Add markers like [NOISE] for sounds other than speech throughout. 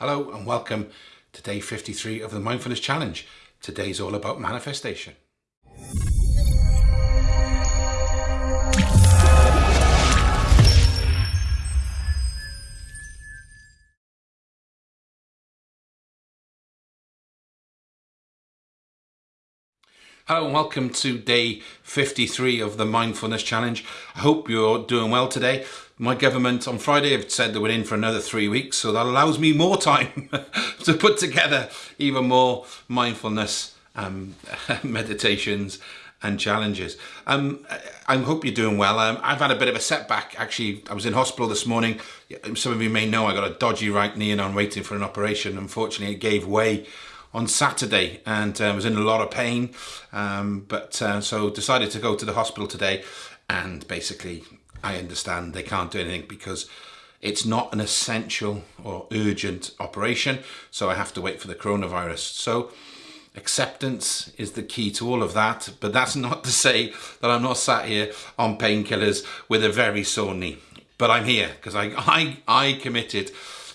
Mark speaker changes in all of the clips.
Speaker 1: Hello and welcome to day 53 of the Mindfulness Challenge. Today's all about manifestation. Hello and welcome to day 53 of the Mindfulness Challenge. I hope you're doing well today. My government on Friday have said that we're in for another three weeks, so that allows me more time [LAUGHS] to put together even more mindfulness um, [LAUGHS] meditations and challenges. Um, I hope you're doing well. Um, I've had a bit of a setback. Actually, I was in hospital this morning. Some of you may know I got a dodgy right knee and I'm waiting for an operation. Unfortunately, it gave way on Saturday and uh, was in a lot of pain. Um, but uh, so decided to go to the hospital today and basically I understand they can't do anything because it's not an essential or urgent operation. So I have to wait for the coronavirus. So acceptance is the key to all of that. But that's [LAUGHS] not to say that I'm not sat here on painkillers with a very sore knee. But I'm here because I, I, I committed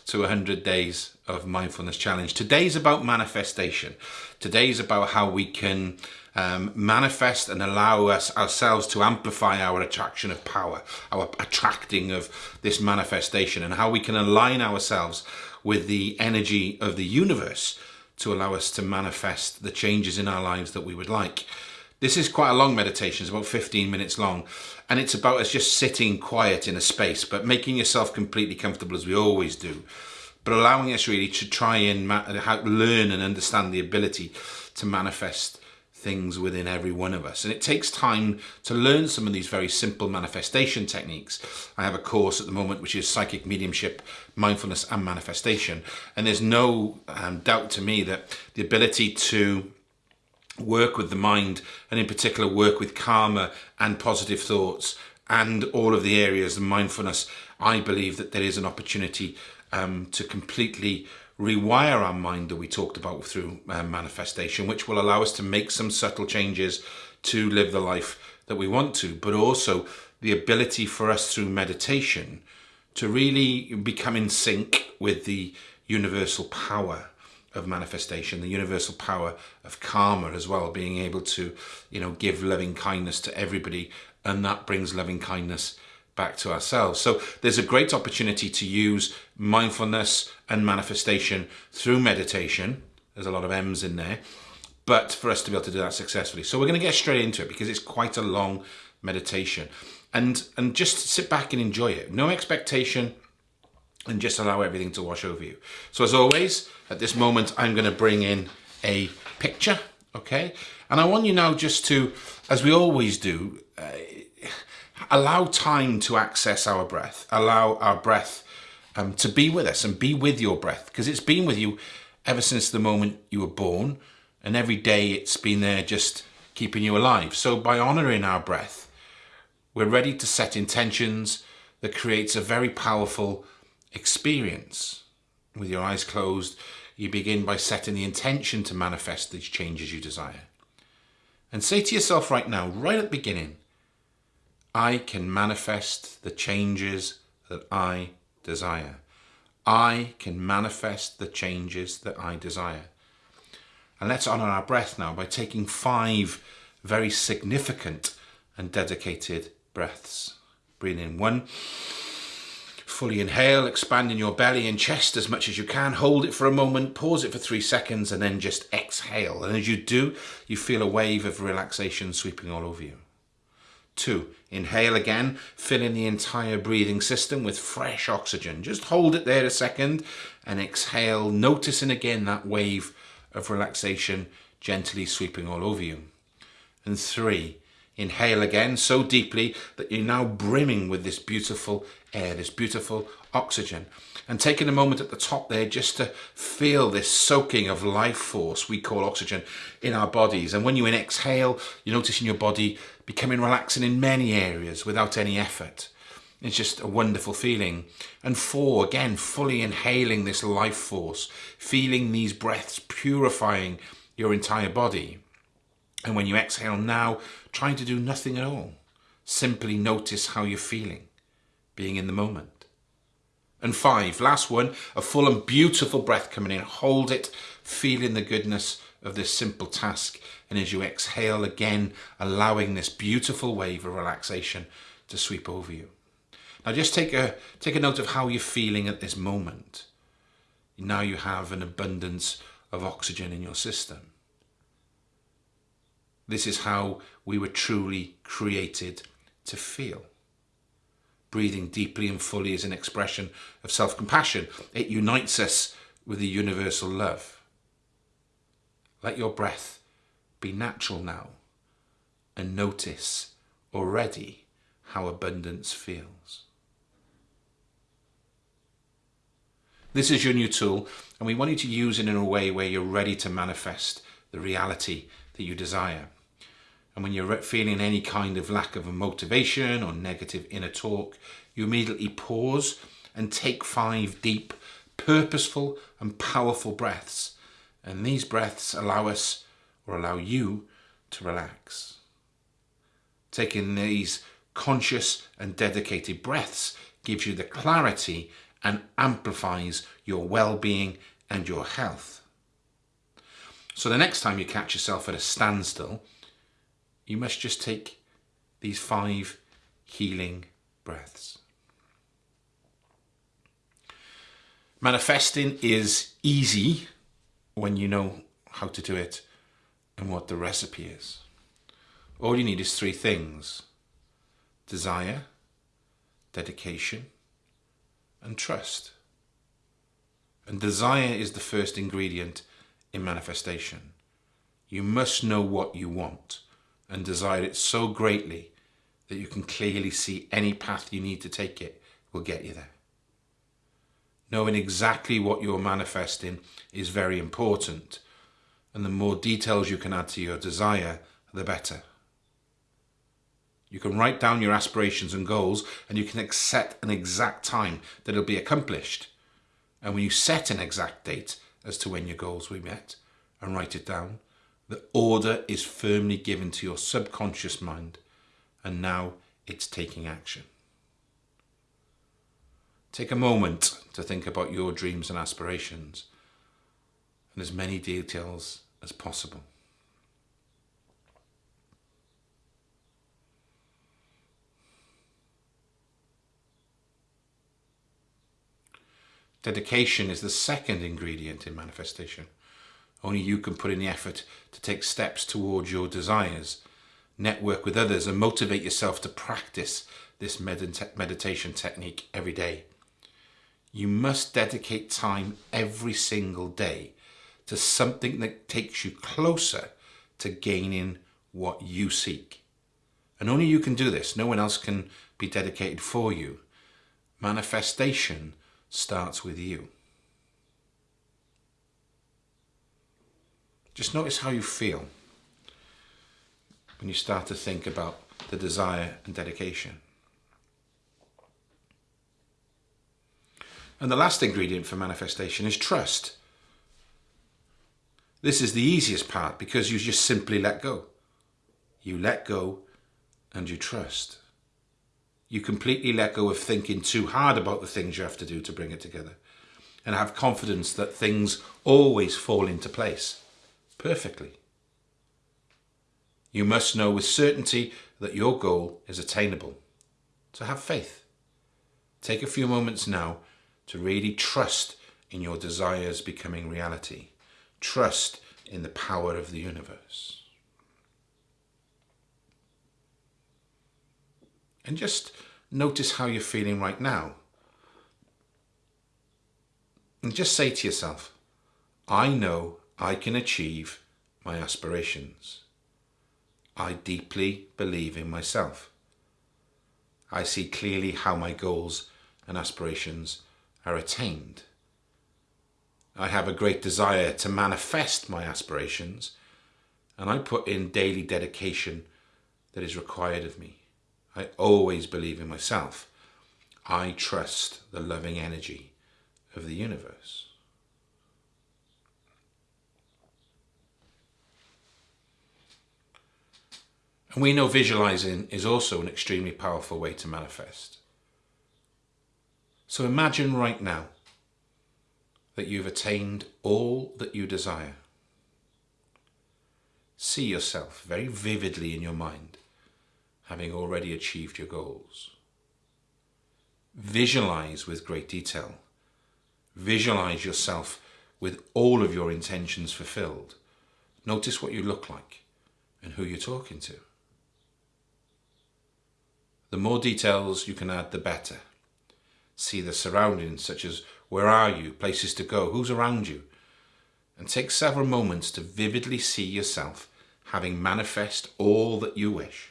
Speaker 1: to 100 days of mindfulness challenge. Today's about manifestation. Today's about how we can um, manifest and allow us ourselves to amplify our attraction of power, our attracting of this manifestation, and how we can align ourselves with the energy of the universe to allow us to manifest the changes in our lives that we would like. This is quite a long meditation, it's about 15 minutes long, and it's about us just sitting quiet in a space, but making yourself completely comfortable as we always do but allowing us really to try and learn and understand the ability to manifest things within every one of us. And it takes time to learn some of these very simple manifestation techniques. I have a course at the moment which is Psychic Mediumship, Mindfulness and Manifestation. And there's no um, doubt to me that the ability to work with the mind and in particular work with karma and positive thoughts and all of the areas of mindfulness, I believe that there is an opportunity um, to completely rewire our mind that we talked about through uh, manifestation, which will allow us to make some subtle changes to live the life that we want to, but also the ability for us through meditation to really become in sync with the universal power of manifestation, the universal power of karma as well, being able to, you know, give loving kindness to everybody, and that brings loving kindness back to ourselves. So there's a great opportunity to use mindfulness and manifestation through meditation. There's a lot of M's in there, but for us to be able to do that successfully. So we're going to get straight into it because it's quite a long meditation and, and just sit back and enjoy it. No expectation and just allow everything to wash over you. So as always, at this moment, I'm going to bring in a picture. Okay. And I want you now just to, as we always do, uh, allow time to access our breath, allow our breath um, to be with us and be with your breath because it's been with you ever since the moment you were born and every day it's been there just keeping you alive. So by honoring our breath, we're ready to set intentions that creates a very powerful experience. With your eyes closed, you begin by setting the intention to manifest these changes you desire. And say to yourself right now, right at the beginning, I can manifest the changes that I desire. I can manifest the changes that I desire. And let's honor our breath now by taking five very significant and dedicated breaths. Breathe in one. Fully inhale, expanding your belly and chest as much as you can. Hold it for a moment, pause it for three seconds, and then just exhale. And as you do, you feel a wave of relaxation sweeping all over you. Two, inhale again, filling the entire breathing system with fresh oxygen. Just hold it there a second and exhale, noticing again that wave of relaxation gently sweeping all over you. And three, inhale again so deeply that you're now brimming with this beautiful air, this beautiful oxygen. And taking a moment at the top there just to feel this soaking of life force we call oxygen in our bodies. And when you exhale, you notice in your body becoming relaxing in many areas without any effort. It's just a wonderful feeling. And four, again, fully inhaling this life force, feeling these breaths purifying your entire body. And when you exhale now, trying to do nothing at all. Simply notice how you're feeling, being in the moment. And five, last one, a full and beautiful breath coming in. Hold it, feeling the goodness of this simple task. And as you exhale again, allowing this beautiful wave of relaxation to sweep over you. Now just take a, take a note of how you're feeling at this moment. Now you have an abundance of oxygen in your system. This is how we were truly created to feel. Breathing deeply and fully is an expression of self-compassion. It unites us with the universal love. Let your breath be natural now and notice already how abundance feels. This is your new tool and we want you to use it in a way where you're ready to manifest the reality that you desire. And when you're feeling any kind of lack of a motivation or negative inner talk, you immediately pause and take five deep, purposeful and powerful breaths. And these breaths allow us or allow you to relax. Taking these conscious and dedicated breaths gives you the clarity and amplifies your well-being and your health. So the next time you catch yourself at a standstill, you must just take these five healing breaths. Manifesting is easy when you know how to do it and what the recipe is. All you need is three things. Desire, dedication, and trust. And desire is the first ingredient in manifestation. You must know what you want and desire it so greatly that you can clearly see any path you need to take it will get you there. Knowing exactly what you're manifesting is very important and the more details you can add to your desire, the better. You can write down your aspirations and goals and you can set an exact time that it'll be accomplished. And when you set an exact date as to when your goals will be met and write it down, the order is firmly given to your subconscious mind and now it's taking action. Take a moment to think about your dreams and aspirations and as many details as possible. Dedication is the second ingredient in manifestation. Only you can put in the effort to take steps towards your desires, network with others and motivate yourself to practice this medita meditation technique every day. You must dedicate time every single day to something that takes you closer to gaining what you seek. And only you can do this. No one else can be dedicated for you. Manifestation starts with you. Just notice how you feel when you start to think about the desire and dedication. And the last ingredient for manifestation is trust. This is the easiest part because you just simply let go. You let go and you trust. You completely let go of thinking too hard about the things you have to do to bring it together and have confidence that things always fall into place perfectly. You must know with certainty that your goal is attainable. So have faith. Take a few moments now to really trust in your desires becoming reality. Trust in the power of the universe. And just notice how you're feeling right now. And just say to yourself, I know I can achieve my aspirations. I deeply believe in myself. I see clearly how my goals and aspirations are attained. I have a great desire to manifest my aspirations and I put in daily dedication that is required of me. I always believe in myself. I trust the loving energy of the universe. And we know visualizing is also an extremely powerful way to manifest. So imagine right now that you've attained all that you desire. See yourself very vividly in your mind, having already achieved your goals. Visualize with great detail. Visualize yourself with all of your intentions fulfilled. Notice what you look like and who you're talking to. The more details you can add, the better. See the surroundings, such as where are you, places to go, who's around you, and take several moments to vividly see yourself having manifest all that you wish.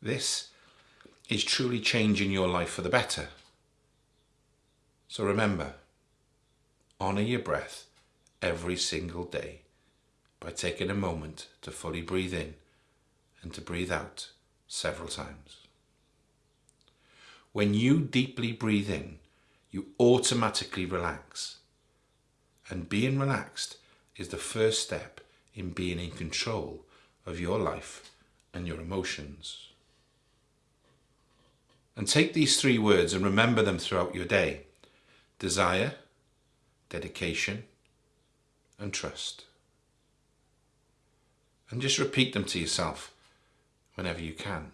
Speaker 1: This is truly changing your life for the better. So remember, honour your breath every single day by taking a moment to fully breathe in and to breathe out several times. When you deeply breathe in, you automatically relax. And being relaxed is the first step in being in control of your life and your emotions. And take these three words and remember them throughout your day. Desire, dedication, and trust. And just repeat them to yourself whenever you can.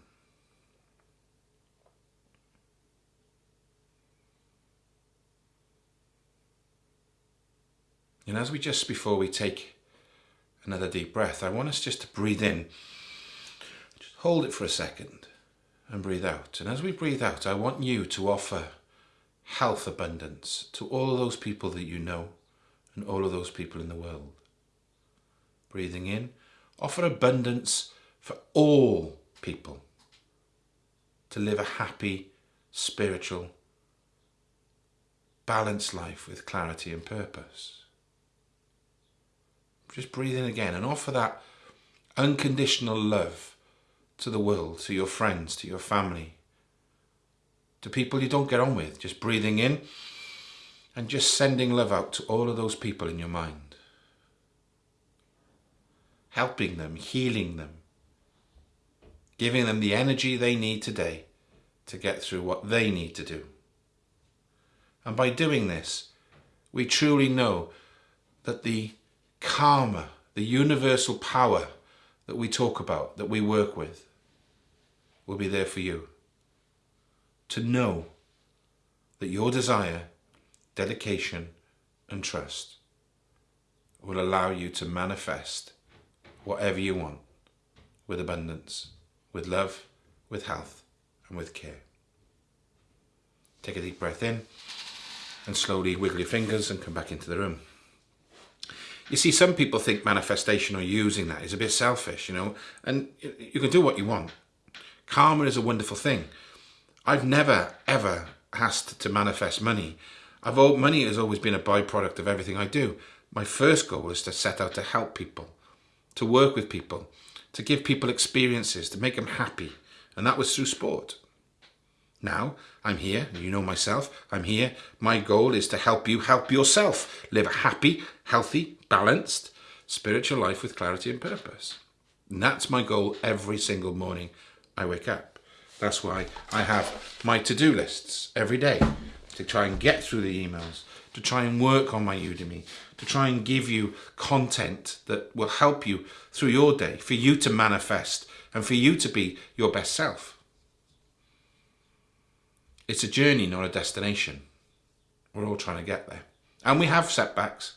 Speaker 1: And as we just before we take another deep breath, I want us just to breathe in. Just hold it for a second and breathe out. And as we breathe out, I want you to offer health abundance to all those people that you know and all of those people in the world. Breathing in, offer abundance for all people to live a happy, spiritual, balanced life with clarity and purpose. Just breathe in again and offer that unconditional love to the world, to your friends, to your family, to people you don't get on with. Just breathing in and just sending love out to all of those people in your mind. Helping them, healing them, giving them the energy they need today to get through what they need to do. And by doing this, we truly know that the karma, the universal power that we talk about, that we work with, will be there for you. To know that your desire, dedication and trust will allow you to manifest whatever you want with abundance, with love, with health and with care. Take a deep breath in and slowly wiggle your fingers and come back into the room. You see, some people think manifestation or using that is a bit selfish, you know, and you can do what you want. Karma is a wonderful thing. I've never, ever asked to manifest money. I've money has always been a byproduct of everything I do. My first goal is to set out to help people, to work with people, to give people experiences, to make them happy. And that was through sport. Now, I'm here, you know myself, I'm here. My goal is to help you help yourself live a happy, healthy, balanced, spiritual life with clarity and purpose. And that's my goal every single morning I wake up. That's why I have my to-do lists every day to try and get through the emails, to try and work on my Udemy, to try and give you content that will help you through your day, for you to manifest and for you to be your best self. It's a journey, not a destination. We're all trying to get there. And we have setbacks.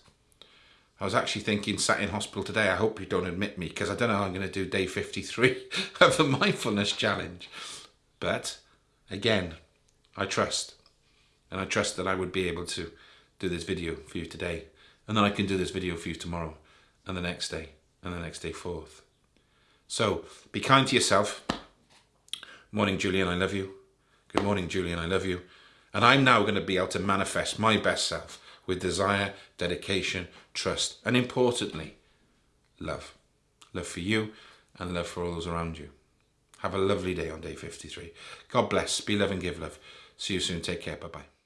Speaker 1: I was actually thinking, sat in hospital today, I hope you don't admit me because I don't know how I'm going to do day 53 [LAUGHS] of the mindfulness challenge. But again, I trust. And I trust that I would be able to do this video for you today. And then I can do this video for you tomorrow and the next day and the next day forth. So be kind to yourself. Morning, Julian, I love you. Good morning, Julian. I love you. And I'm now going to be able to manifest my best self with desire, dedication, trust, and importantly, love. Love for you and love for all those around you. Have a lovely day on day 53. God bless. Be love and give love. See you soon. Take care. Bye-bye.